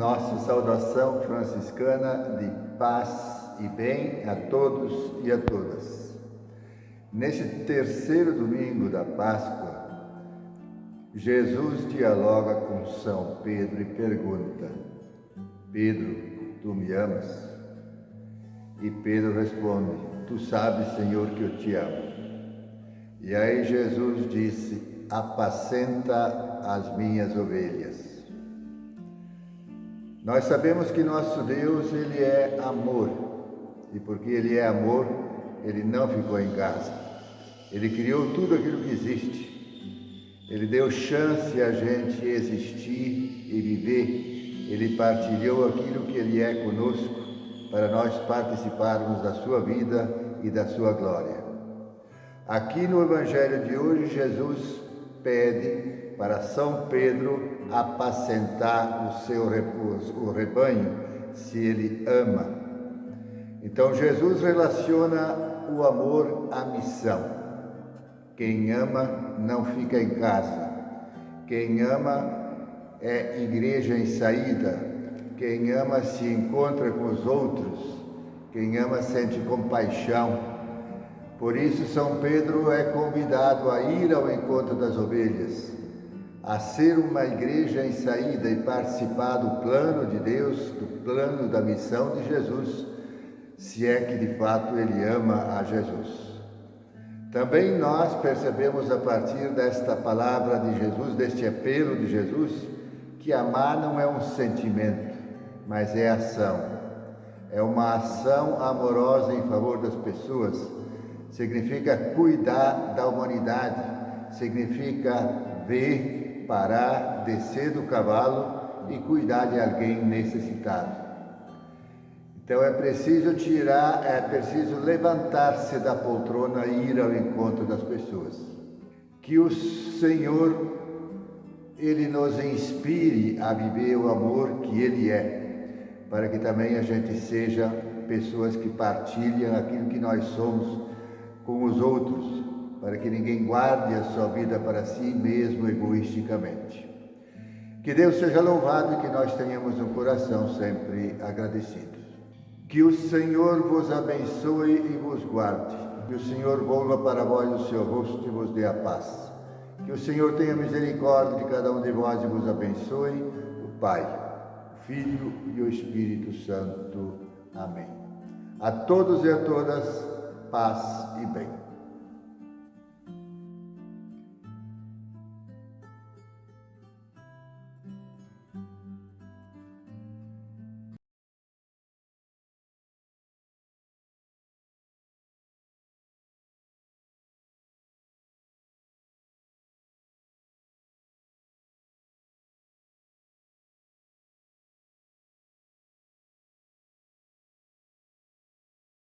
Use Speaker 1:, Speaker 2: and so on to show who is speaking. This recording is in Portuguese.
Speaker 1: Nossa saudação franciscana de paz e bem a todos e a todas. Neste terceiro domingo da Páscoa, Jesus dialoga com São Pedro e pergunta: Pedro, tu me amas? E Pedro responde: Tu sabes, Senhor, que eu te amo. E aí Jesus disse: Apacenta as minhas ovelhas. Nós sabemos que nosso Deus, Ele é amor. E porque Ele é amor, Ele não ficou em casa. Ele criou tudo aquilo que existe. Ele deu chance a gente existir e viver. Ele partilhou aquilo que Ele é conosco para nós participarmos da sua vida e da sua glória. Aqui no Evangelho de hoje, Jesus pede para São Pedro apacentar o seu o rebanho, se ele ama. Então Jesus relaciona o amor à missão. Quem ama não fica em casa. Quem ama é igreja em saída. Quem ama se encontra com os outros. Quem ama sente compaixão. Por isso, São Pedro é convidado a ir ao encontro das ovelhas a ser uma igreja em saída e participar do plano de Deus, do plano da missão de Jesus, se é que de fato ele ama a Jesus. Também nós percebemos a partir desta palavra de Jesus, deste apelo de Jesus, que amar não é um sentimento, mas é ação. É uma ação amorosa em favor das pessoas. Significa cuidar da humanidade, significa ver parar, descer do cavalo e cuidar de alguém necessitado. Então é preciso tirar, é preciso levantar-se da poltrona e ir ao encontro das pessoas. Que o Senhor ele nos inspire a viver o amor que ele é, para que também a gente seja pessoas que partilham aquilo que nós somos com os outros, para que ninguém guarde a sua vida para si mesmo egoisticamente. Que Deus seja louvado e que nós tenhamos um coração sempre agradecido. Que o Senhor vos abençoe e vos guarde. Que o Senhor volva para vós o seu rosto e vos dê a paz. Que o Senhor tenha misericórdia de cada um de vós e vos abençoe, o Pai, o Filho e o Espírito Santo. Amém. A todos e a todas, paz e bem.